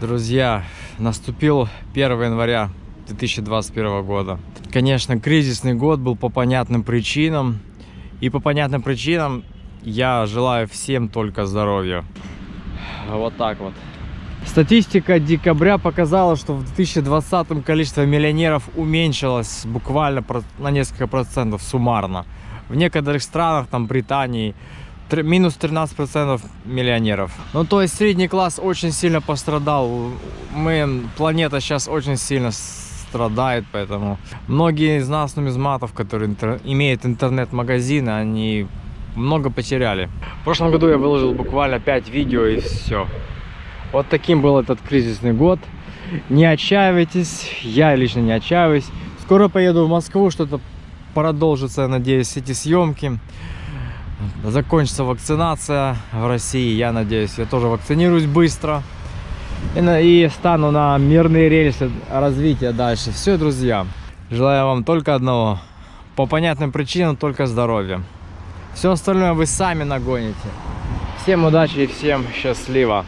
Друзья, наступил 1 января 2021 года. Конечно, кризисный год был по понятным причинам. И по понятным причинам я желаю всем только здоровья. Вот так вот. Статистика декабря показала, что в 2020 количество миллионеров уменьшилось буквально на несколько процентов суммарно. В некоторых странах, там Британии, минус 13% миллионеров. Ну, то есть средний класс очень сильно пострадал. Мы, планета сейчас очень сильно страдает, поэтому многие из нас нумизматов, которые интер имеют интернет-магазины, они много потеряли. В прошлом году я выложил буквально 5 видео и все. Вот таким был этот кризисный год. Не отчаивайтесь, я лично не отчаиваюсь. Скоро поеду в Москву, что-то продолжится, надеюсь, эти съемки. Закончится вакцинация в России, я надеюсь, я тоже вакцинируюсь быстро. И, на, и стану на мирные рельсы развития дальше. Все, друзья, желаю вам только одного. По понятным причинам только здоровья. Все остальное вы сами нагоните. Всем удачи и всем счастливо.